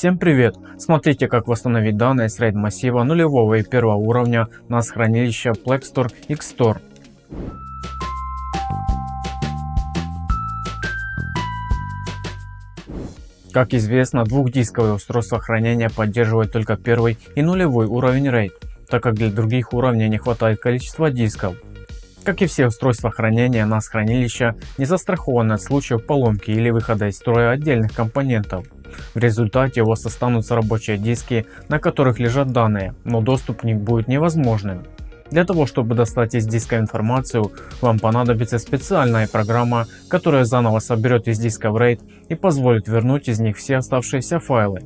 Всем привет! Смотрите как восстановить данные с RAID массива нулевого и первого уровня на хранилище Plextor Xtor. Как известно, двухдисковые устройства хранения поддерживают только первый и нулевой уровень RAID, так как для других уровней не хватает количества дисков. Как и все устройства хранения, NAS хранилища не застрахованы от случаев поломки или выхода из строя отдельных компонентов. В результате у вас останутся рабочие диски, на которых лежат данные, но доступ к них будет невозможным. Для того, чтобы достать из диска информацию, вам понадобится специальная программа, которая заново соберет из диска в RAID и позволит вернуть из них все оставшиеся файлы.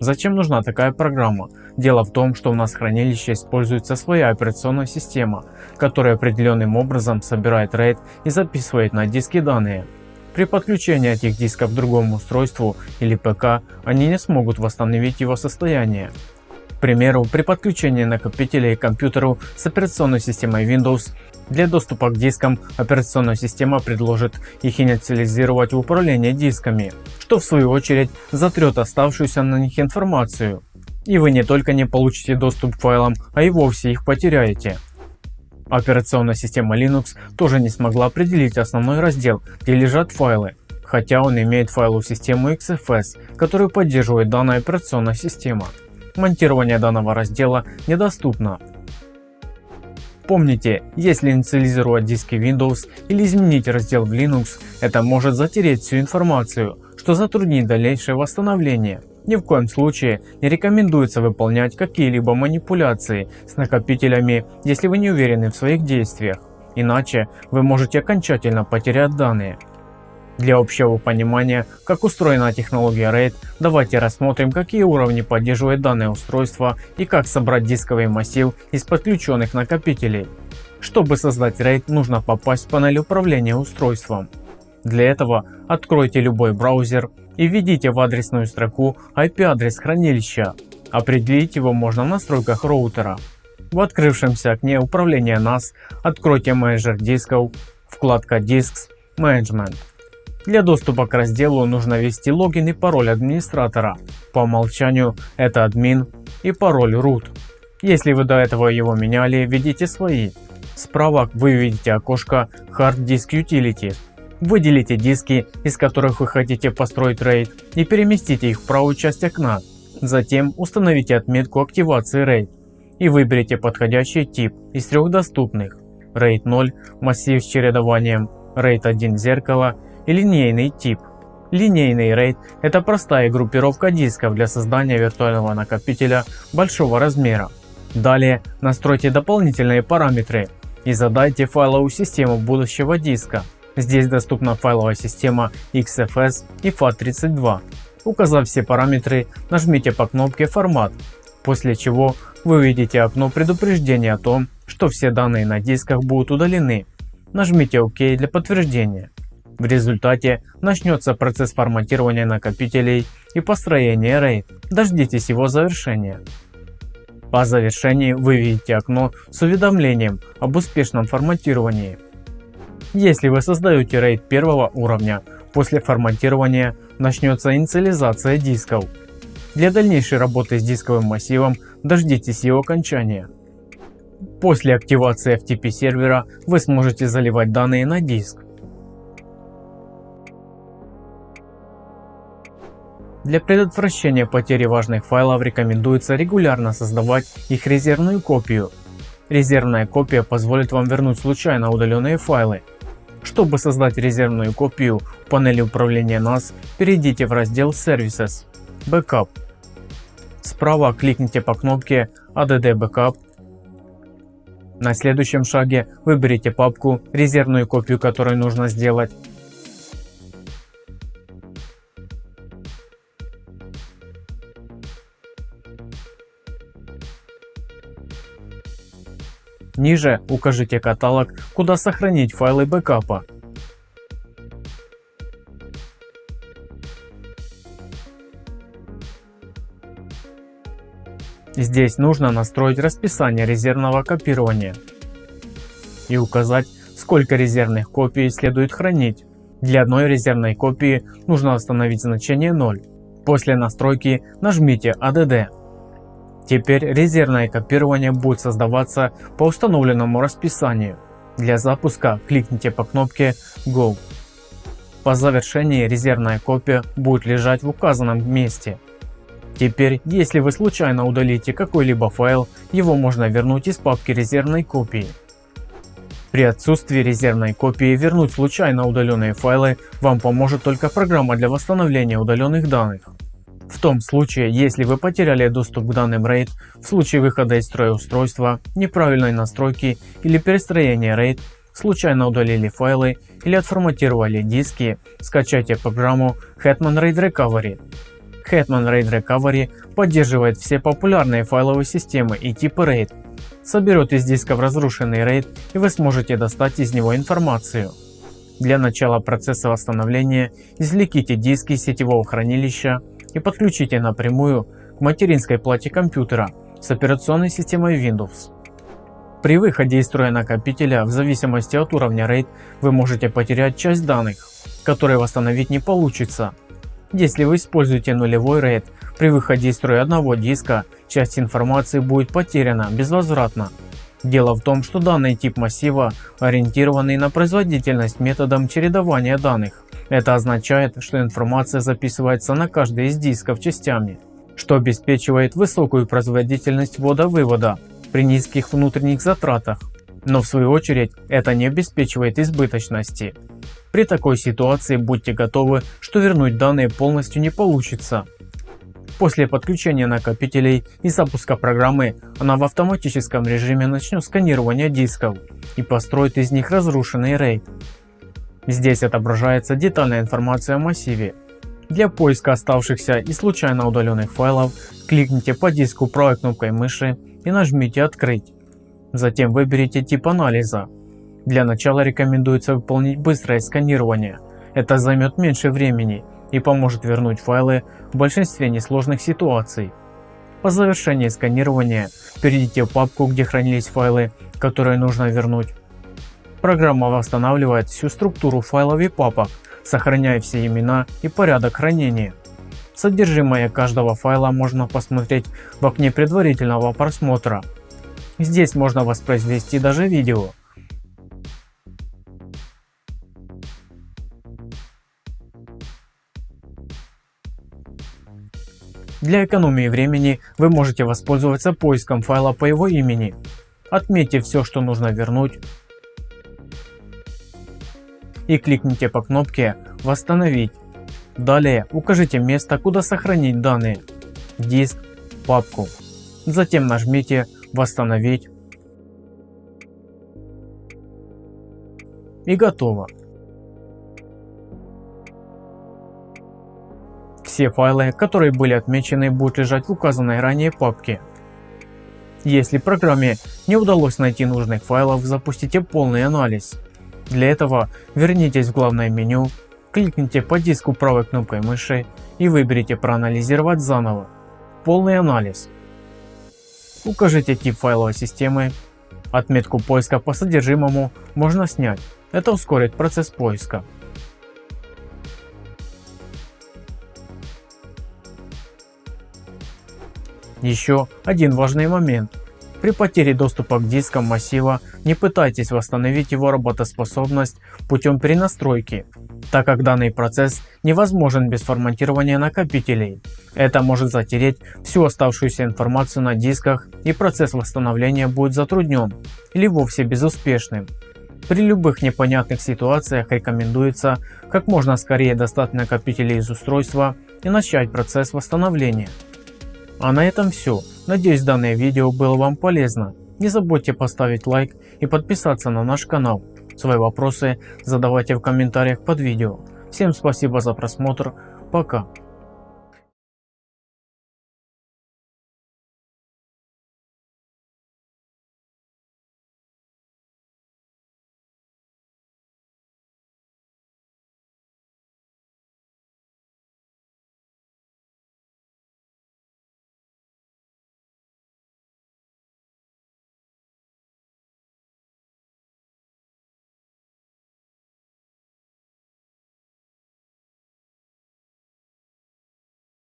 Зачем нужна такая программа? Дело в том, что у нас в хранилище используется своя операционная система, которая определенным образом собирает RAID и записывает на диски данные. При подключении этих дисков к другому устройству или ПК они не смогут восстановить его состояние. К примеру, при подключении накопителей к компьютеру с операционной системой Windows для доступа к дискам операционная система предложит их инициализировать в управление дисками, что в свою очередь затрет оставшуюся на них информацию. И вы не только не получите доступ к файлам, а и вовсе их потеряете. Операционная система Linux тоже не смогла определить основной раздел, где лежат файлы, хотя он имеет файловую систему XFS, которую поддерживает данная операционная система. Монтирование данного раздела недоступно. Помните, если инициализировать диски Windows или изменить раздел в Linux, это может затереть всю информацию, что затруднит дальнейшее восстановление. Ни в коем случае не рекомендуется выполнять какие-либо манипуляции с накопителями, если вы не уверены в своих действиях, иначе вы можете окончательно потерять данные. Для общего понимания, как устроена технология RAID, давайте рассмотрим, какие уровни поддерживает данное устройство и как собрать дисковый массив из подключенных накопителей. Чтобы создать RAID, нужно попасть в панель управления устройством. Для этого откройте любой браузер и введите в адресную строку IP-адрес хранилища. Определить его можно в настройках роутера. В открывшемся окне управления NAS откройте менеджер дисков, вкладка Disks, Management. Для доступа к разделу нужно ввести логин и пароль администратора. По умолчанию это админ и пароль root. Если вы до этого его меняли, введите свои. Справа вы видите окошко Hard Disk Utility Выделите диски, из которых вы хотите построить RAID и переместите их в правую часть окна. Затем установите отметку активации RAID и выберите подходящий тип из трех доступных RAID 0 массив с чередованием, RAID 1 зеркало и линейный тип. Линейный RAID – это простая группировка дисков для создания виртуального накопителя большого размера. Далее настройте дополнительные параметры и задайте файловую систему будущего диска. Здесь доступна файловая система XFS и FAT32. Указав все параметры, нажмите по кнопке «Формат», после чего вы увидите окно предупреждения о том, что все данные на дисках будут удалены. Нажмите ОК для подтверждения. В результате начнется процесс форматирования накопителей и построения RAID. Дождитесь его завершения. По завершении вы видите окно с уведомлением об успешном форматировании. Если вы создаете RAID первого уровня, после форматирования начнется инициализация дисков. Для дальнейшей работы с дисковым массивом дождитесь его окончания. После активации FTP сервера вы сможете заливать данные на диск. Для предотвращения потери важных файлов рекомендуется регулярно создавать их резервную копию. Резервная копия позволит вам вернуть случайно удаленные файлы чтобы создать резервную копию панели управления NAS, перейдите в раздел Services Backup. Справа кликните по кнопке ADD Backup. На следующем шаге выберите папку, резервную копию которой нужно сделать. Ниже укажите каталог, куда сохранить файлы бэкапа. Здесь нужно настроить расписание резервного копирования и указать, сколько резервных копий следует хранить. Для одной резервной копии нужно установить значение 0. После настройки нажмите ADD. Теперь резервное копирование будет создаваться по установленному расписанию. Для запуска кликните по кнопке Go. По завершении резервная копия будет лежать в указанном месте. Теперь, если вы случайно удалите какой-либо файл, его можно вернуть из папки резервной копии. При отсутствии резервной копии вернуть случайно удаленные файлы вам поможет только программа для восстановления удаленных данных. В том случае, если вы потеряли доступ к данным RAID, в случае выхода из строя устройства, неправильной настройки или перестроения RAID, случайно удалили файлы или отформатировали диски, скачайте программу Hetman RAID Recovery. Hetman RAID Recovery поддерживает все популярные файловые системы и типы RAID, соберет из дисков разрушенный RAID и вы сможете достать из него информацию. Для начала процесса восстановления извлеките диски сетевого хранилища и подключите напрямую к материнской плате компьютера с операционной системой Windows. При выходе из строя накопителя в зависимости от уровня RAID вы можете потерять часть данных, которые восстановить не получится. Если вы используете нулевой RAID, при выходе из строя одного диска часть информации будет потеряна безвозвратно. Дело в том, что данный тип массива ориентированный на производительность методом чередования данных. Это означает, что информация записывается на каждый из дисков частями, что обеспечивает высокую производительность ввода-вывода при низких внутренних затратах. Но в свою очередь это не обеспечивает избыточности. При такой ситуации будьте готовы, что вернуть данные полностью не получится. После подключения накопителей и запуска программы она в автоматическом режиме начнет сканирование дисков и построит из них разрушенный RAID. Здесь отображается детальная информация о массиве. Для поиска оставшихся и случайно удаленных файлов кликните по диску правой кнопкой мыши и нажмите «Открыть». Затем выберите тип анализа. Для начала рекомендуется выполнить быстрое сканирование. Это займет меньше времени и поможет вернуть файлы в большинстве несложных ситуаций. По завершении сканирования перейдите в папку, где хранились файлы, которые нужно вернуть. Программа восстанавливает всю структуру файлов и папок, сохраняя все имена и порядок хранения. Содержимое каждого файла можно посмотреть в окне предварительного просмотра. Здесь можно воспроизвести даже видео. Для экономии времени вы можете воспользоваться поиском файла по его имени. Отметьте все, что нужно вернуть, и кликните по кнопке «Восстановить». Далее укажите место, куда сохранить данные – диск, папку. Затем нажмите «Восстановить» и готово. Все файлы, которые были отмечены, будут лежать в указанной ранее папке. Если программе не удалось найти нужных файлов, запустите полный анализ. Для этого вернитесь в главное меню, кликните по диску правой кнопкой мыши и выберите проанализировать заново. Полный анализ. Укажите тип файловой системы. Отметку поиска по содержимому можно снять. Это ускорит процесс поиска. Еще один важный момент. При потере доступа к дискам массива не пытайтесь восстановить его работоспособность путем перенастройки, так как данный процесс невозможен без форматирования накопителей. Это может затереть всю оставшуюся информацию на дисках и процесс восстановления будет затруднен или вовсе безуспешным. При любых непонятных ситуациях рекомендуется как можно скорее достать накопители из устройства и начать процесс восстановления. А на этом все. Надеюсь данное видео было вам полезно. Не забудьте поставить лайк и подписаться на наш канал. Свои вопросы задавайте в комментариях под видео. Всем спасибо за просмотр. Пока.